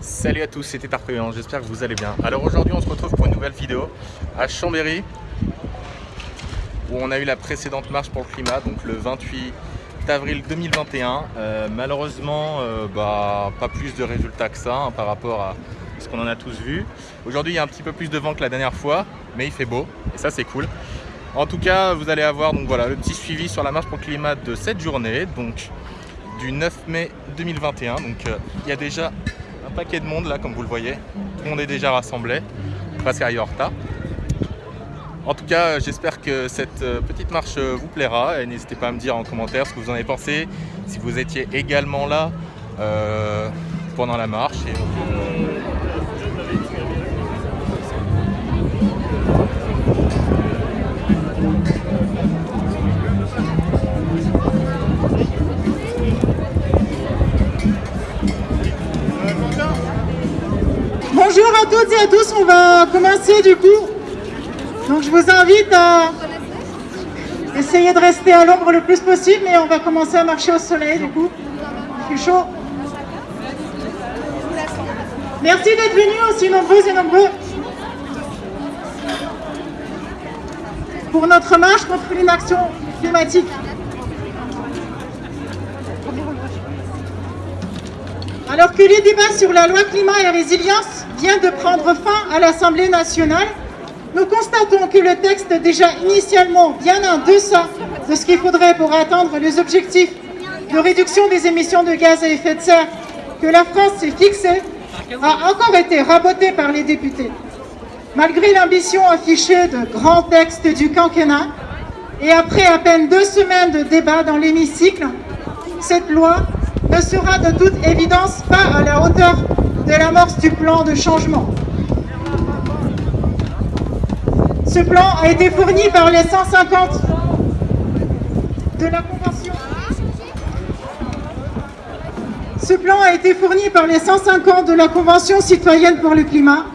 Salut à tous, c'était Tarpéan, j'espère que vous allez bien. Alors aujourd'hui on se retrouve pour une nouvelle vidéo à Chambéry où on a eu la précédente marche pour le climat, donc le 28 avril 2021. Euh, malheureusement, euh, bah, pas plus de résultats que ça hein, par rapport à ce qu'on en a tous vu. Aujourd'hui il y a un petit peu plus de vent que la dernière fois, mais il fait beau et ça c'est cool. En tout cas, vous allez avoir donc voilà le petit suivi sur la marche pour le climat de cette journée, donc du 9 mai 2021. Donc euh, il y a déjà de monde là, comme vous le voyez. Tout le monde est déjà rassemblé, presque à Yorta. En tout cas, j'espère que cette euh, petite marche euh, vous plaira et n'hésitez pas à me dire en commentaire ce que vous en avez pensé, si vous étiez également là pendant la marche. Bonjour toutes et à tous, on va commencer du coup. Donc je vous invite à essayer de rester à l'ombre le plus possible, mais on va commencer à marcher au soleil du coup. Il fait chaud. Merci d'être venus aussi nombreuses et nombreux pour notre marche contre l'inaction climatique. Alors que les débats sur la loi climat et résilience vient de prendre fin à l'Assemblée nationale, nous constatons que le texte déjà initialement bien en deçà de ce qu'il faudrait pour atteindre les objectifs de réduction des émissions de gaz à effet de serre que la France s'est fixé a encore été raboté par les députés. Malgré l'ambition affichée de grands textes du quinquennat, et après à peine deux semaines de débat dans l'hémicycle, cette loi ne sera de toute évidence pas à la hauteur de l'amorce du plan de changement. Ce plan a été fourni par les 150 de la Convention. Ce plan a été fourni par les 150 de la Convention citoyenne pour le climat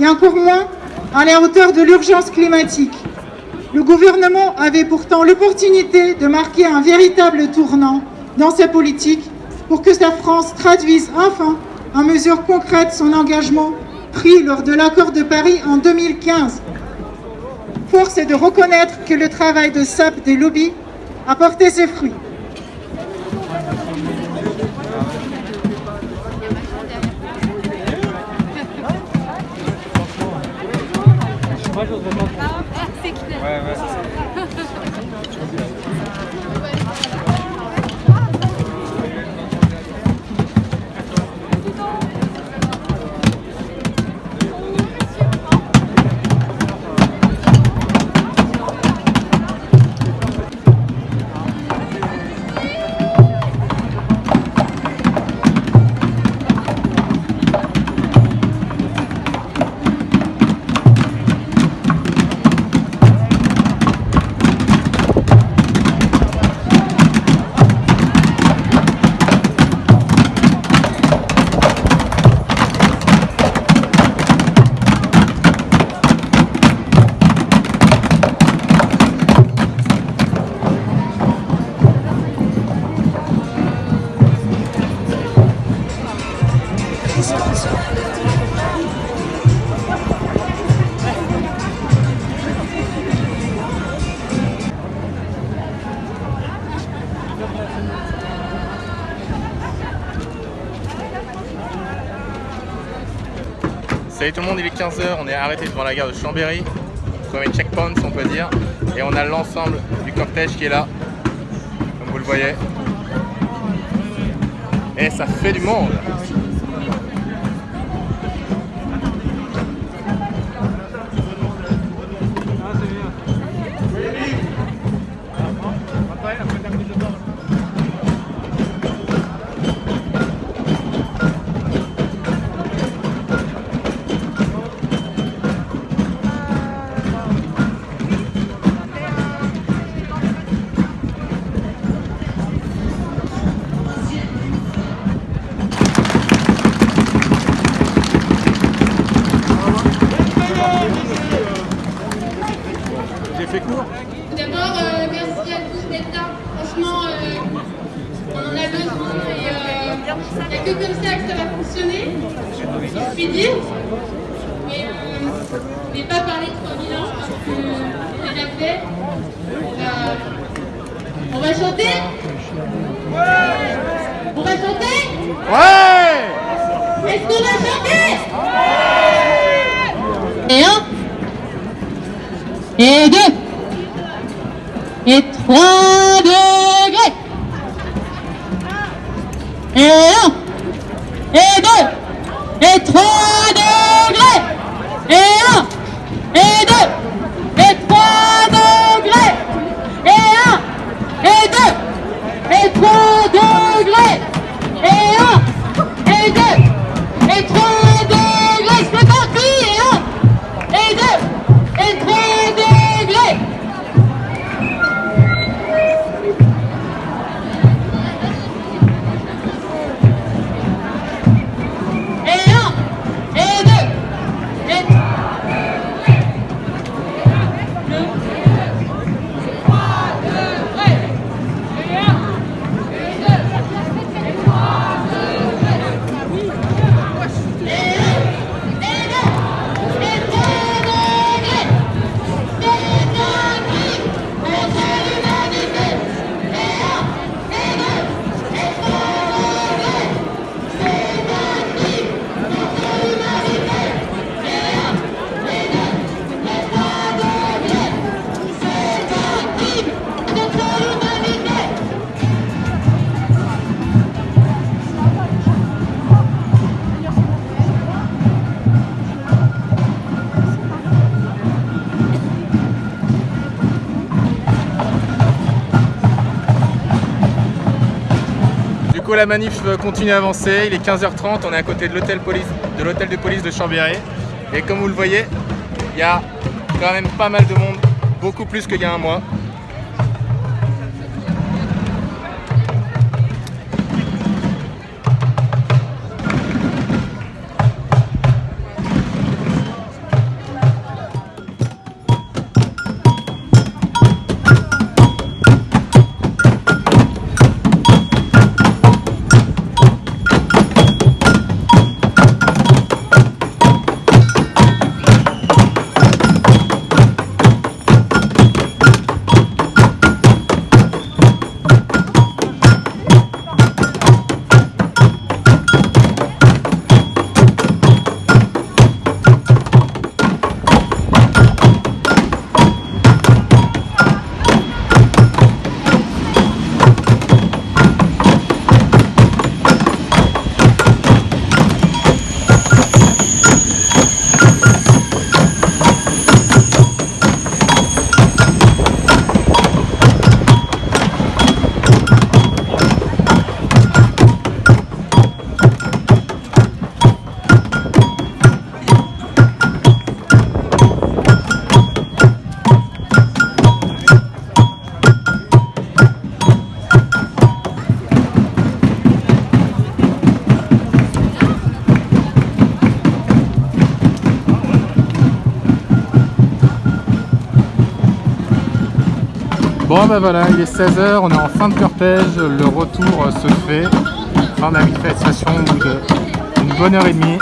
et encore moins à la hauteur de l'urgence climatique. Le gouvernement avait pourtant l'opportunité de marquer un véritable tournant dans sa politique pour que la France traduise enfin en mesures concrètes son engagement pris lors de l'accord de Paris en 2015. Force est de reconnaître que le travail de SAP des lobbies a porté ses fruits. Salut tout le monde, il est 15h, on est arrêté devant la gare de Chambéry, premier checkpoint on peut dire, et on a l'ensemble du cortège qui est là, comme vous le voyez. Et ça fait du monde puis dire. Mais euh, je n'ai pas parlé de 3000 ans parce que c'est déjà fait. On va, on va chanter. On va chanter. Ouais Est-ce qu'on va chanter? Et un. Et deux. Et trois degrés. Et un Et deux Et trois coup la manif continue à avancer, il est 15h30, on est à côté de l'hôtel de l'hôtel de police de Chambéry. Et comme vous le voyez, il y a quand même pas mal de monde, beaucoup plus qu'il y a un mois. Bon ben voilà, il est 16h, on est en fin de cortège, le retour se fait. Fin de la manifestation au bout d'une bonne heure et demie.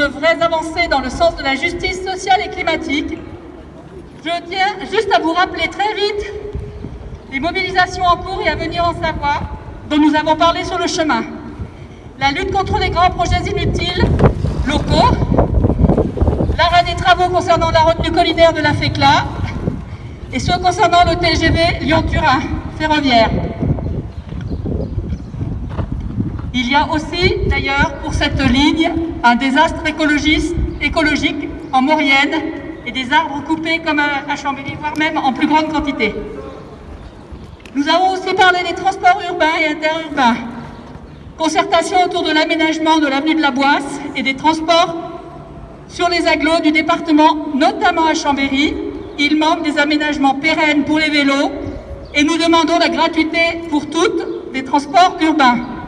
De vraies avancées dans le sens de la justice sociale et climatique, je tiens juste à vous rappeler très vite les mobilisations en cours et à venir en Savoie dont nous avons parlé sur le chemin. La lutte contre les grands projets inutiles locaux, l'arrêt des travaux concernant la retenue collinaire de la FECLA et ceux concernant le TGV Lyon-Turin ferroviaire. Il y a aussi, d'ailleurs, pour cette ligne, un désastre écologique en Maurienne et des arbres coupés comme à à Chambéry, voire même en plus grande quantité. Nous avons aussi parlé des transports urbains et interurbains, concertation autour de l'aménagement de l'avenue de la Boisse et des transports sur les agglos du département, notamment à Chambéry. Il manque des aménagements pérennes pour les vélos et nous demandons la gratuité pour toutes des transports urbains.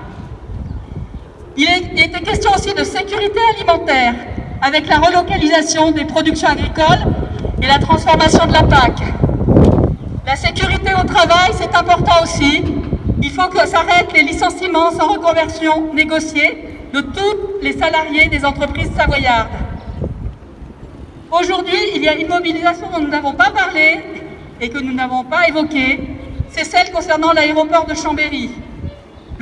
Il était question aussi de sécurité alimentaire avec la relocalisation des productions agricoles et la transformation de la PAC. La sécurité au travail, c'est important aussi. Il faut que s'arrêtent les licenciements sans reconversion négociée de tous les salariés des entreprises savoyardes. Aujourd'hui, il y a une mobilisation dont nous n'avons pas parlé et que nous n'avons pas évoquée. C'est celle concernant l'aéroport de Chambéry.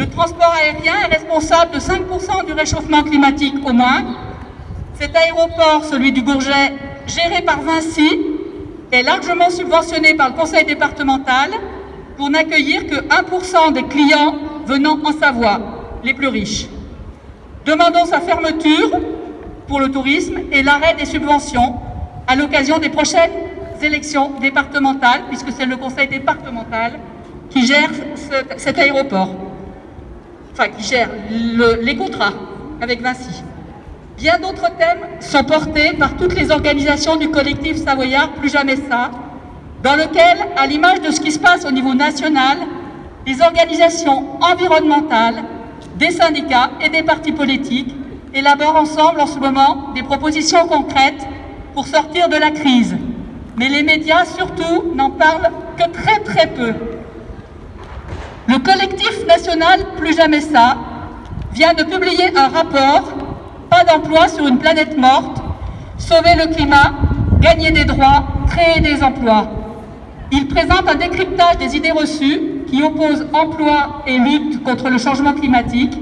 Le transport aérien est responsable de 5% du réchauffement climatique au moins. Cet aéroport, celui du Bourget, géré par Vinci, est largement subventionné par le conseil départemental pour n'accueillir que 1% des clients venant en Savoie, les plus riches. Demandons sa fermeture pour le tourisme et l'arrêt des subventions à l'occasion des prochaines élections départementales, puisque c'est le conseil départemental qui gère cet aéroport qui gère les contrats avec Vinci. Bien d'autres thèmes sont portés par toutes les organisations du collectif savoyard Plus Jamais Ça, dans lequel, à l'image de ce qui se passe au niveau national, les organisations environnementales, des syndicats et des partis politiques élaborent ensemble en ce moment des propositions concrètes pour sortir de la crise. Mais les médias, surtout, n'en parlent que très très peu. Le collectif national Plus Jamais Ça vient de publier un rapport Pas d'emploi sur une planète morte, sauver le climat, gagner des droits, créer des emplois. Il présente un décryptage des idées reçues qui opposent emploi et lutte contre le changement climatique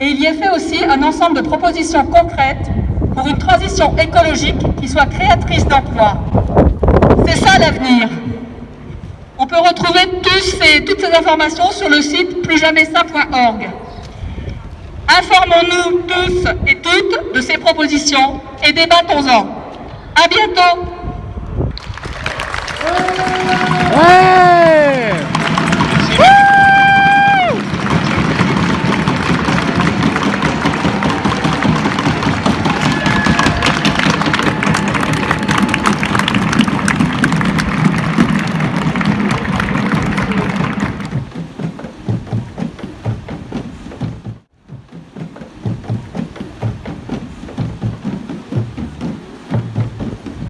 et il y est fait aussi un ensemble de propositions concrètes pour une transition écologique qui soit créatrice d'emplois. C'est ça l'avenir retrouver tous ces, toutes ces informations sur le site plusjamaissa.org. Informons-nous tous et toutes de ces propositions et débattons-en. À bientôt